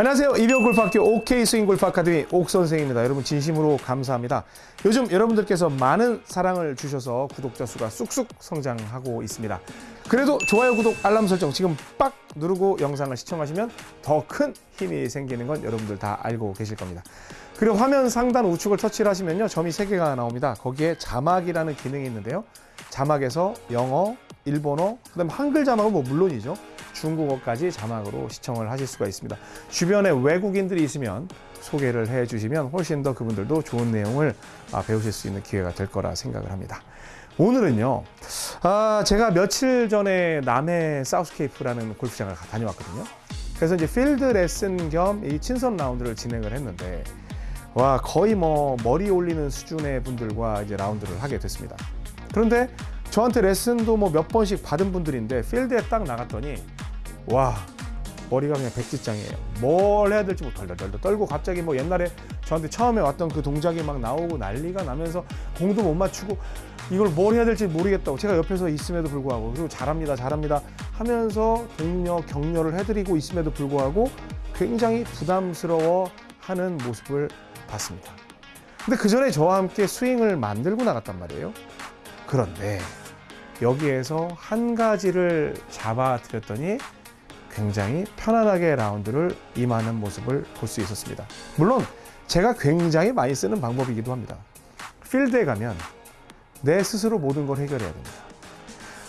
안녕하세요. 이병골프학교 OK 스윙 골프 아카데미 옥 선생입니다. 여러분 진심으로 감사합니다. 요즘 여러분들께서 많은 사랑을 주셔서 구독자 수가 쑥쑥 성장하고 있습니다. 그래도 좋아요, 구독, 알람 설정 지금 빡 누르고 영상을 시청하시면 더 큰 힘이 생기는 건 여러분들 다 알고 계실 겁니다. 그리고 화면 상단 우측을 터치를 하시면요. 점이 세개가 나옵니다. 거기에 자막이라는 기능이 있는데요. 자막에서 영어, 일본어, 그 다음 한글 자막은 뭐 물론이죠. 중국어까지 자막으로 시청을 하실 수가 있습니다. 주변에 외국인들이 있으면 소개를 해 주시면 훨씬 더 그분들도 좋은 내용을 아, 배우실 수 있는 기회가 될 거라 생각을 합니다. 오늘은요, 아, 제가 며칠 전에 남해 사우스케이프라는 골프장을 가- 다녀왔거든요. 그래서 이제 필드 레슨 겸 이 친선 라운드를 진행을 했는데, 와, 거의 뭐 머리 올리는 수준의 분들과 이제 라운드를 하게 됐습니다. 그런데 저한테 레슨도 뭐 몇 번씩 받은 분들인데 필드에 딱 나갔더니 와 머리가 그냥 백지장이에요. 뭘 해야 될지 뭐 덜덜덜 떨고 갑자기 뭐 옛날에 저한테 처음에 왔던 그 동작이 막 나오고 난리가 나면서 공도 못 맞추고 이걸 뭘 해야 될지 모르겠다고 제가 옆에서 있음에도 불구하고 그리고 잘합니다 잘합니다 하면서 독려 격려를 해드리고 있음에도 불구하고 굉장히 부담스러워 하는 모습을 봤습니다. 근데 그 전에 저와 함께 스윙을 만들고 나갔단 말이에요. 그런데 여기에서 한 가지를 잡아드렸더니 굉장히 편안하게 라운드를 임하는 모습을 볼 수 있었습니다. 물론 제가 굉장히 많이 쓰는 방법이기도 합니다. 필드에 가면 내 스스로 모든 걸 해결해야 됩니다.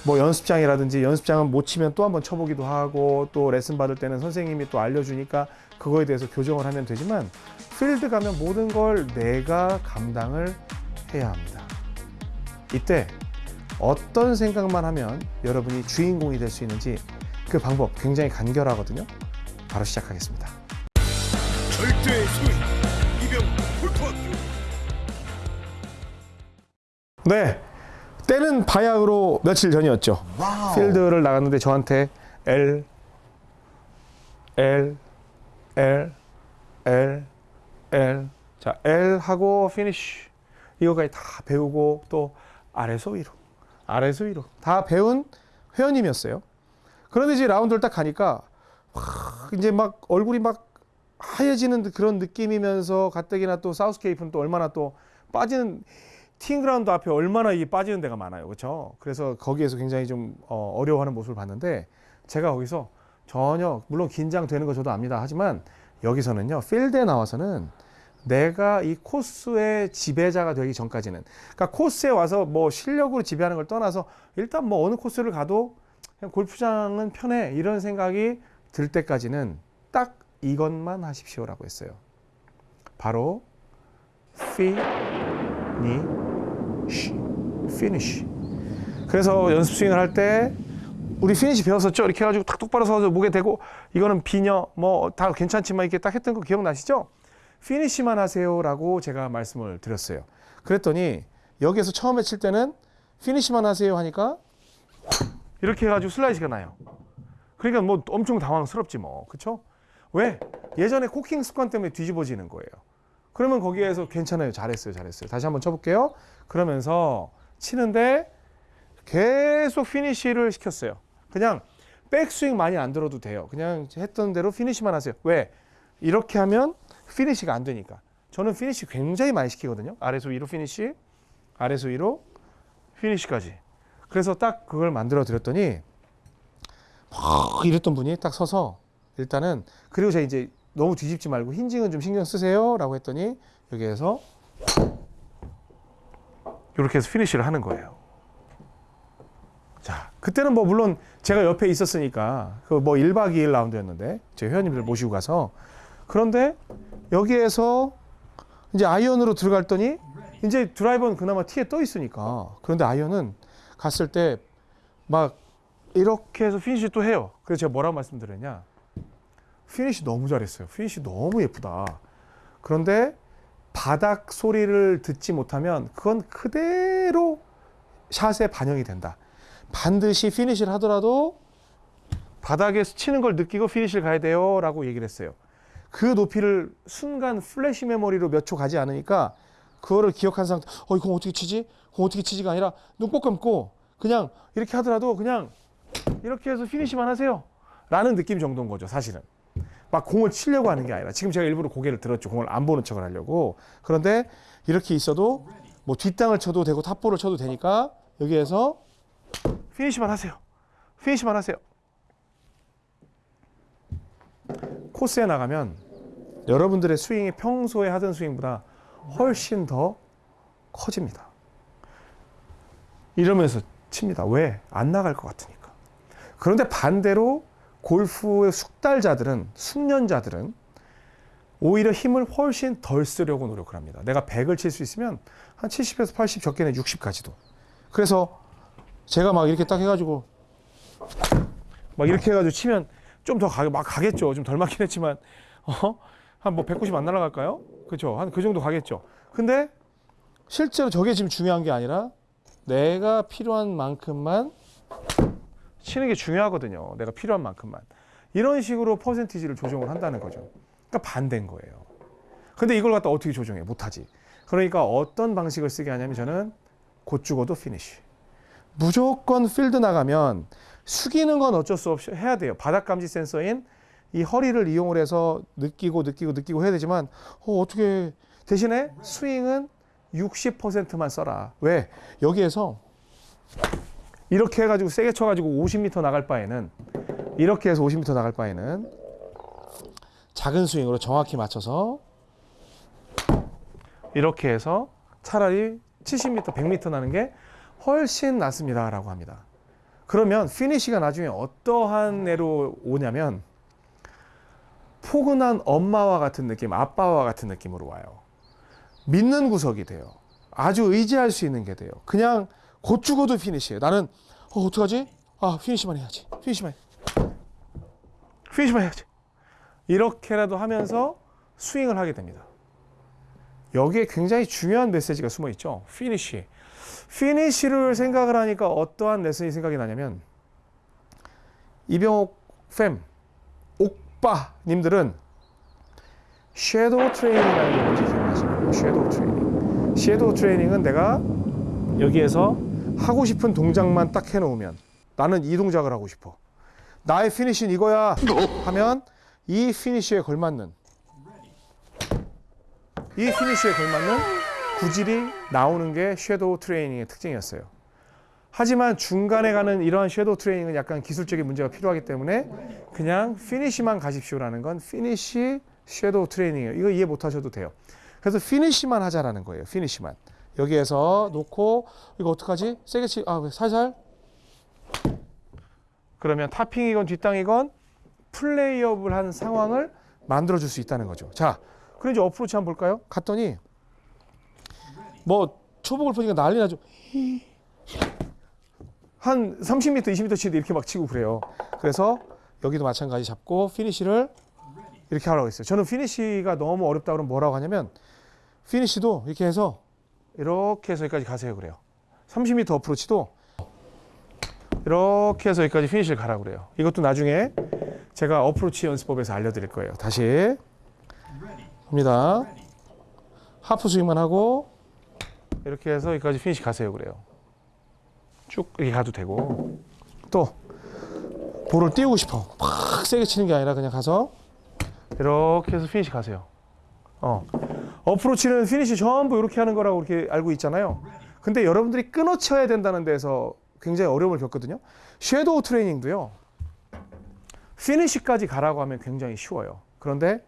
뭐 연습장이라든지 연습장은 못 치면 또 한번 쳐보기도 하고 또 레슨 받을 때는 선생님이 또 알려주니까 그거에 대해서 교정을 하면 되지만 필드 가면 모든 걸 내가 감당을 해야 합니다. 이때 어떤 생각만 하면 여러분이 주인공이 될 수 있는지 그 방법 굉장히 간결하거든요. 바로 시작하겠습니다. 절대의 스윙 이병 골프학교 네. 때는 바야흐로 며칠 전이었죠. 필드를 나갔는데 저한테 L, L, L, L, L. 자, L 하고 피니쉬. 이거까지 다 배우고 또 아래서 위로, 아래서 위로. 다 배운 회원님이었어요. 그런데 이제 라운드를 딱 가니까 와, 이제 막 얼굴이 막 하얘지는 그런 느낌이면서 가뜩이나 또 사우스케이프는 또 얼마나 또 빠지는 티잉그라운드 앞에 얼마나 이게 빠지는 데가 많아요. 그렇죠? 그래서 거기에서 굉장히 좀 어, 어려워하는 모습을 봤는데 제가 거기서 전혀 물론 긴장되는 거 저도 압니다. 하지만 여기서는요. 필드에 나와서는 내가 이 코스의 지배자가 되기 전까지는 그러니까 코스에 와서 뭐 실력으로 지배하는 걸 떠나서 일단 뭐 어느 코스를 가도 그냥 골프장은 편해 이런 생각이 들 때까지는 딱 이것만 하십시오라고 했어요. 바로 피니쉬 피니쉬. 그래서 연습 스윙을 할 때 우리 피니쉬 배웠었죠? 이렇게 해가지고 탁 똑바로 서서 목에 대고 이거는 비녀 뭐 다 괜찮지만 이렇게 딱 했던 거 기억나시죠? 피니쉬만 하세요라고 제가 말씀을 드렸어요. 그랬더니 여기에서 처음에 칠 때는 피니쉬만 하세요 하니까 이렇게 해가지고 슬라이스가 나요. 그러니까 뭐 엄청 당황스럽지 뭐, 그렇죠? 왜? 예전에 코킹 습관 때문에 뒤집어지는 거예요. 그러면 거기에서 괜찮아요, 잘했어요, 잘했어요. 다시 한번 쳐볼게요. 그러면서 치는데 계속 피니쉬를 시켰어요. 그냥 백스윙 많이 안 들어도 돼요. 그냥 했던 대로 피니쉬만 하세요. 왜? 이렇게 하면 피니쉬가 안 되니까. 저는 피니쉬 굉장히 많이 시키거든요. 아래서 위로 피니쉬, 아래서 위로 피니쉬까지. 그래서 딱 그걸 만들어 드렸더니 막 이랬던 분이 딱 서서 일단은 그리고 제가 이제 너무 뒤집지 말고 힌징은 좀 신경 쓰세요 라고 했더니 여기에서 이렇게 해서 피니쉬를 하는 거예요. 자, 그때는 뭐 물론 제가 옆에 있었으니까 그 뭐 1박 2일 라운드였는데 제 회원님들 모시고 가서 그런데 여기에서 이제 아이언으로 들어갔더니 이제 드라이버는 그나마 티에 떠 있으니까 그런데 아이언은 갔을 때 막 이렇게 해서 피니쉬 또 해요. 그래서 제가 뭐라고 말씀드렸냐? 피니쉬 너무 잘했어요. 피니쉬 너무 예쁘다. 그런데 바닥 소리를 듣지 못하면 그건 그대로 샷에 반영이 된다. 반드시 피니쉬를 하더라도 바닥에서 치는 걸 느끼고 피니쉬를 가야 돼요. 라고 얘기를 했어요. 그 높이를 순간 플래시 메모리로 몇 초 가지 않으니까 그거를 기억한 상태, 어, 이거 어떻게 치지? 어떻게 치지가 아니라 눈 꼭 감고 그냥 이렇게 하더라도 그냥 이렇게 해서 피니쉬만 하세요. 라는 느낌 정도인 거죠, 사실은. 막 공을 치려고 하는 게 아니라 지금 제가 일부러 고개를 들었죠. 공을 안 보는 척을 하려고. 그런데 이렇게 있어도 뭐 뒷땅을 쳐도 되고 top ball을 쳐도 되니까 여기에서 피니시만 하세요. 피니시만 하세요. 코스에 나가면 여러분들의 스윙이 평소에 하던 스윙보다 훨씬 더 커집니다. 이러면서 칩니다. 왜? 안 나갈 것 같으니까. 그런데 반대로 골프의 숙달자들은, 숙련자들은 오히려 힘을 훨씬 덜 쓰려고 노력을 합니다. 내가 100을 칠 수 있으면 한 70에서 80, 적게는 60까지도. 그래서 제가 막 이렇게 딱 해가지고 막 이렇게 해가지고 치면 좀 더 가겠죠. 좀 덜 맞긴 했지만, 어? 한 뭐 190 안 날아갈까요? 그죠? 한 그 정도 가겠죠. 근데 실제로 저게 지금 중요한 게 아니라 내가 필요한 만큼만 치는 게 중요하거든요. 내가 필요한 만큼만. 이런 식으로 퍼센티지를 조정을 한다는 거죠. 그러니까 반대인 거예요. 근데 이걸 갖다 어떻게 조정해? 못하지. 그러니까 어떤 방식을 쓰게 하냐면 저는 곧 죽어도 피니쉬. 무조건 필드 나가면 숙이는 건 어쩔 수 없이 해야 돼요. 바닥 감지 센서인 이 허리를 이용을 해서 느끼고 느끼고 느끼고 해야 되지만 어, 어떻게 대신에 스윙은 60%만 써라. 왜? 여기에서 이렇게 해가지고 세게 쳐가지고 50m 나갈 바에는 이렇게 해서 50m 나갈 바에는 작은 스윙으로 정확히 맞춰서 이렇게 해서 차라리 70m, 100m 나는 게 훨씬 낫습니다 라고 합니다. 그러면 피니시가 나중에 어떠한 애로 오냐면 포근한 엄마와 같은 느낌, 아빠와 같은 느낌으로 와요. 믿는 구석이 돼요. 아주 의지할 수 있는 게 돼요. 그냥 곧 죽어도 피니시예요. 나는 어, 어떡하지? 아, 피니시만 해야지. 피니시만. 해. 피니시만 해야지. 이렇게라도 하면서 스윙을 하게 됩니다. 여기에 굉장히 중요한 메시지가 숨어 있죠. 피니시. 피니시를 생각을 하니까 어떠한 레슨이 생각이 나냐면 이병옥 팸, 옥바님들은 shadow training이라는 게 기억나시나요? shadow training. shadow training은 내가 여기에서 하고 싶은 동작만 딱 해놓으면 나는 이 동작을 하고 싶어. 나의 피니시는 이거야 하면 이 피니시에 걸맞는 이 피니시에 걸맞는 구질이 나오는 게 shadow training의 특징이었어요. 하지만 중간에 가는 이러한 shadow training은 약간 기술적인 문제가 필요하기 때문에 그냥 피니시만 가십시오라는 건 피니시 shadow training이에요. 이거 이해 못 하셔도 돼요. 그래서 피니시만 하자라는 거예요. 피니시만. 여기에서 놓고 이거 어떡하지? 세게 치, 아, 왜 살살? 그러면 topping이건 뒷땅이건 play up을 한 상황을 만들어 줄 수 있다는 거죠. 자, 그럼 이제 어프로치 한번 볼까요? 갔더니 뭐 초보 골프니까 난리 나죠. 한 30m, 20m 치도 이렇게 막 치고 그래요. 그래서 여기도 마찬가지 잡고 피니시를 이렇게 하라고 했어요. 저는 피니시가 너무 어렵다 그러면 뭐라고 하냐면 피니시도 이렇게 해서 이렇게 해서 여기까지 가세요 그래요. 30m 어프로치도 이렇게 해서 여기까지 피니시를 가라고 그래요. 이것도 나중에 제가 어프로치 연습법에서 알려드릴 거예요. 다시 합니다. 하프 스윙만 하고 이렇게 해서 여기까지 피니시 가세요 그래요. 쭉 이렇게 가도 되고 또 볼을 띄우고 싶어. 막 세게 치는 게 아니라 그냥 가서 이렇게 해서 피니시 가세요. 어. 어프로치는 피니시 전부 이렇게 하는 거라고 이렇게 알고 있잖아요. 근데 여러분들이 끊어 쳐야 된다는 데서 굉장히 어려움을 겪거든요. shadow training도요. 피니시까지 가라고 하면 굉장히 쉬워요. 그런데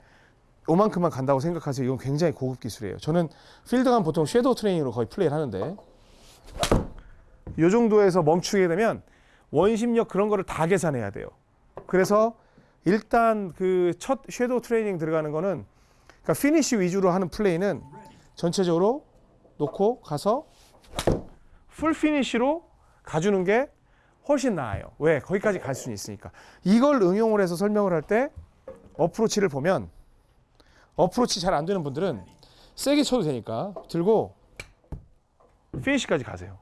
요만큼만 간다고 생각하세요. 이건 굉장히 고급 기술이에요. 저는 필드 간 보통 shadow training으로 거의 플레이를 하는데 이 정도에서 멈추게 되면 원심력 그런 거를 다 계산해야 돼요. 그래서 일단 그 첫 shadow training 들어가는 거는 그러니까 피니시 위주로 하는 플레이는 전체적으로 놓고 가서 full 피니시로 가주는 게 훨씬 나아요. 왜? 거기까지 갈 수는 있으니까. 이걸 응용을 해서 설명을 할 때 어프로치를 보면 어프로치 잘 안 되는 분들은 세게 쳐도 되니까 들고 피니시까지 가세요.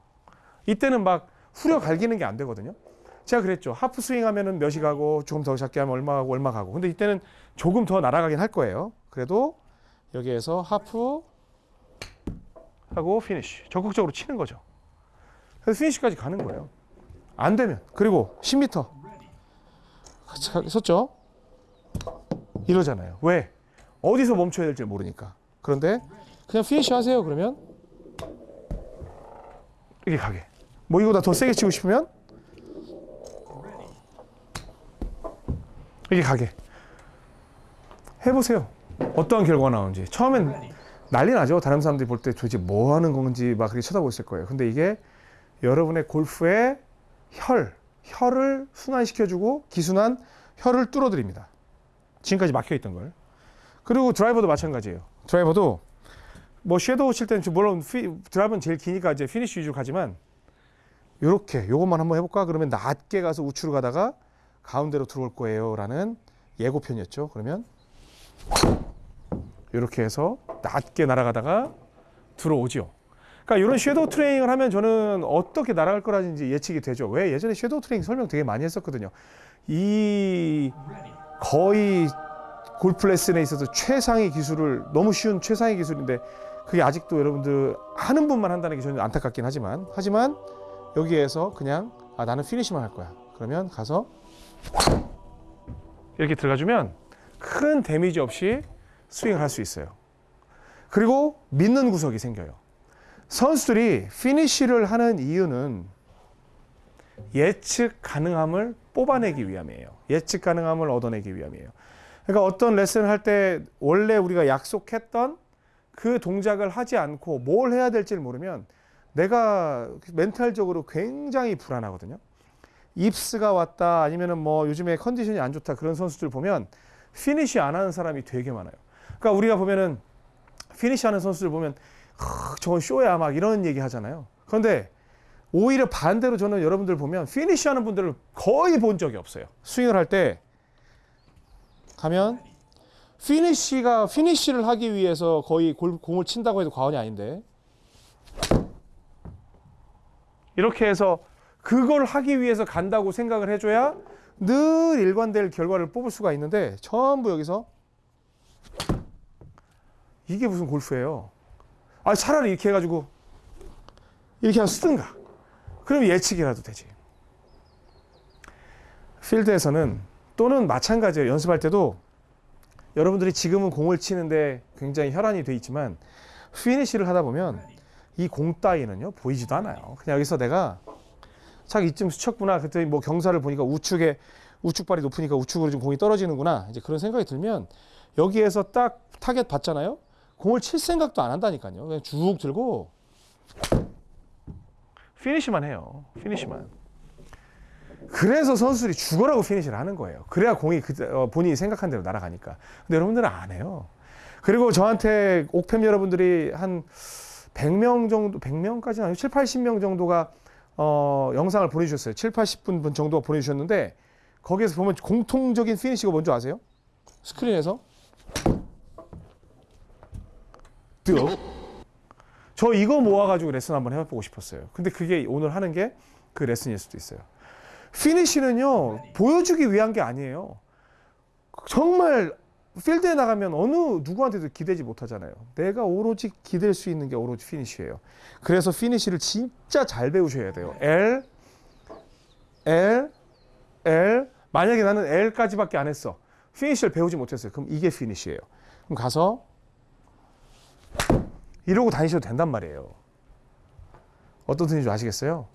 이때는 막 후려 갈기는 게 안 되거든요. 제가 그랬죠. 하프 스윙 하면은 몇이 가고 조금 더 작게 하면 얼마 가고 얼마 가고. 근데 이때는 조금 더 날아가긴 할 거예요. 그래도 여기에서 하프 하고 피니쉬. 적극적으로 치는 거죠. 그래서 피니쉬까지 가는 거예요. 안 되면. 그리고 10m. 섰죠? 이러잖아요. 왜? 어디서 멈춰야 될지 모르니까. 그런데 그냥 피니시 하세요. 그러면 이렇게 가게. 뭐 이거보다 더 세게 치고 싶으면 이렇게 가게. 해보세요. 어떠한 결과가 나오는지. 처음엔 난리 나죠. 다른 사람들이 볼 때 도대체 뭐 하는 건지 막 그렇게 쳐다보고 있을 거예요. 근데 이게 여러분의 골프의 혈, 혈을 순환시켜주고 기순한 혈을 뚫어드립니다. 지금까지 막혀있던 걸. 그리고 드라이버도 마찬가지예요. 드라이버도 뭐 shadow 칠 때는 물론 피, 드라이버는 제일 기니까 이제 피니쉬 위주로 가지만 요렇게 요것만 한번 해볼까? 그러면 낮게 가서 우측으로 가다가 가운데로 들어올 거예요 라는 예고편이었죠. 그러면 이렇게 해서 낮게 날아가다가 들어오죠. 그러니까 이런 shadow training을 하면 저는 어떻게 날아갈 거라는지 예측이 되죠. 왜 예전에 shadow training 설명 되게 많이 했었거든요. 이 거의 골프 레슨에 있어서 최상의 기술을 너무 쉬운 최상의 기술인데 그게 아직도 여러분들 하는 분만 한다는 게 저는 안타깝긴 하지만 하지만 여기에서 그냥 아 나는 피니시만 할 거야. 그러면 가서 이렇게 들어가주면 큰 데미지 없이 스윙을 할 수 있어요. 그리고 믿는 구석이 생겨요. 선수들이 피니쉬를 하는 이유는 예측 가능함을 뽑아내기 위함이에요. 예측 가능함을 얻어내기 위함이에요. 그러니까 어떤 레슨을 할 때 원래 우리가 약속했던 그 동작을 하지 않고 뭘 해야 될지 를 모르면 내가 멘탈적으로 굉장히 불안하거든요. yips가 왔다 아니면은 뭐 요즘에 컨디션이 안 좋다 그런 선수들 보면 피니시 안 하는 사람이 되게 많아요. 그러니까 우리가 보면은 피니시 하는 선수들 보면 하, 저건 쇼야 막 이런 얘기 하잖아요. 그런데 오히려 반대로 저는 여러분들 보면 피니시 하는 분들을 거의 본 적이 없어요. 스윙을 할 때 가면 피니시가 피니시를 하기 위해서 거의 골, 공을 친다고 해도 과언이 아닌데 이렇게 해서 그걸 하기 위해서 간다고 생각을 해줘야 늘 일관될 결과를 뽑을 수가 있는데 전부 여기서 이게 무슨 골프예요? 아 차라리 이렇게 해가지고 이렇게 한 쓰든가. 그럼 예측이라도 되지. 필드에서는 또는 마찬가지예요. 연습할 때도 여러분들이 지금은 공을 치는데 굉장히 혈안이 돼 있지만 피니시를 하다 보면 이 공 따위는요 보이지도 않아요. 그냥 여기서 내가 착 이쯤 스쳤구나. 그랬더니 뭐 경사를 보니까 우측에 우측발이 높으니까 우측으로 좀 공이 떨어지는구나. 이제 그런 생각이 들면 여기에서 딱 타겟 봤잖아요. 공을 칠 생각도 안 한다니까요. 그냥 쭉 들고 피니시만 해요. 피니시만. 그래서 선수들이 죽어라고 피니시를 하는 거예요. 그래야 공이 그, 어, 본인이 생각한 대로 날아가니까. 근데 여러분들은 안 해요. 그리고 저한테 옥팸 여러분들이 한 100명 정도, 100명까지는 아니고 7, 80명 정도가 어, 영상을 보내주셨어요. 7, 80분 정도 보내주셨는데 거기에서 보면 공통적인 피니시가 뭔지 아세요? 스크린에서 뜨거. 저 이거 모아가지고 레슨 한번 해보고 싶었어요. 근데 그게 오늘 하는 게 그 레슨일 수도 있어요. 피니시는요 보여주기 위한 게 아니에요. 정말 필드에 나가면 어느 누구한테도 기대지 못하잖아요. 내가 오로지 기댈 수 있는 게 오로지 피니시예요. 그래서 피니시를 진짜 잘 배우셔야 돼요. L, L, L. 만약에 나는 L까지밖에 안 했어. 피니시를 배우지 못했어요. 그럼 이게 피니시예요. 그럼 가서 이러고 다니셔도 된단 말이에요. 어떤 뜻인지 아시겠어요?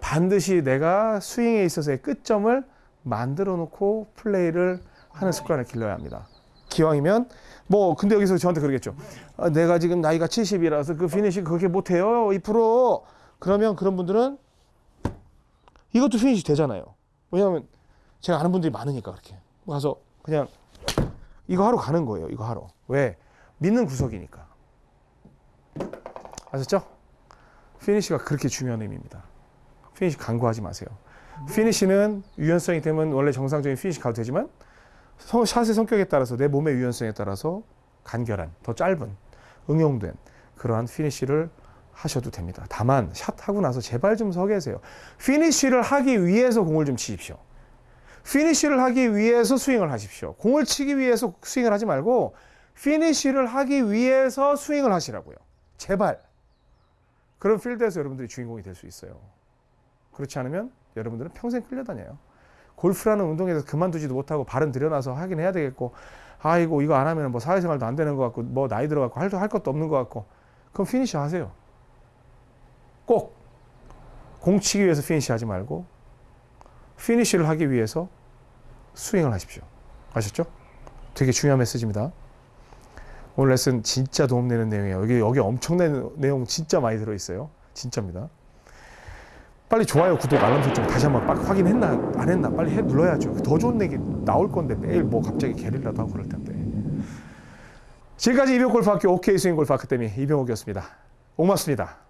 반드시 내가 스윙에 있어서의 끝점을 만들어 놓고 플레이를 하는 습관을 길러야 합니다. 기왕이면 뭐 근데 여기서 저한테 그러겠죠. 아, 내가 지금 나이가 70이라서 그 피니시 그렇게 못해요. 2% 그러면 그런 분들은 이것도 피니시 되잖아요. 왜냐하면 제가 아는 분들이 많으니까 그렇게 가서 그냥 이거 하러 가는 거예요. 이거 하러 왜 믿는 구석이니까 아셨죠? 피니시가 그렇게 중요한 의미입니다. 피니시 간과하지 마세요. 피니시는 유연성이 되면 원래 정상적인 피니시 가도 되지만 성- 샷의 성격에 따라서 내 몸의 유연성에 따라서 간결한 더 짧은 응용된 그러한 피니시를 하셔도 됩니다. 다만 샷 하고 나서 제발 좀 서 계세요. 피니시를 하기 위해서 공을 좀 치십시오. 피니시를 하기 위해서 스윙을 하십시오. 공을 치기 위해서 스윙을 하지 말고 피니시를 하기 위해서 스윙을 하시라고요. 제발. 그런 필드에서 여러분들이 주인공이 될 수 있어요. 그렇지 않으면 여러분들은 평생 끌려다녀요. 골프라는 운동에서 그만두지도 못하고 발은 들여놔서 하긴 해야 되겠고 아이고 이거 안 하면 뭐 사회생활도 안 되는 것 같고 뭐 나이 들어갖고 할, 할 것도 없는 것 같고 그럼 피니시 하세요. 꼭 공치기 위해서 피니시 하지 말고 피니시를 하기 위해서 스윙을 하십시오. 아셨죠? 되게 중요한 메시지입니다. 오늘 레슨 진짜 도움되는 내용이에요. 여기 여기 엄청난 내용 진짜 많이 들어 있어요. 진짜입니다. 빨리 좋아요, 구독, 알람 설정 다시 한번 빡 확인했나 안 했나 빨리 해 눌러야죠. 더 좋은 얘기 나올 건데 매일 뭐 갑자기 게릴라도 하고 그럴 텐데. 지금까지 이병골프학교 OK 스윙 골프 아카데미 이병옥이었습니다. 고맙습니다.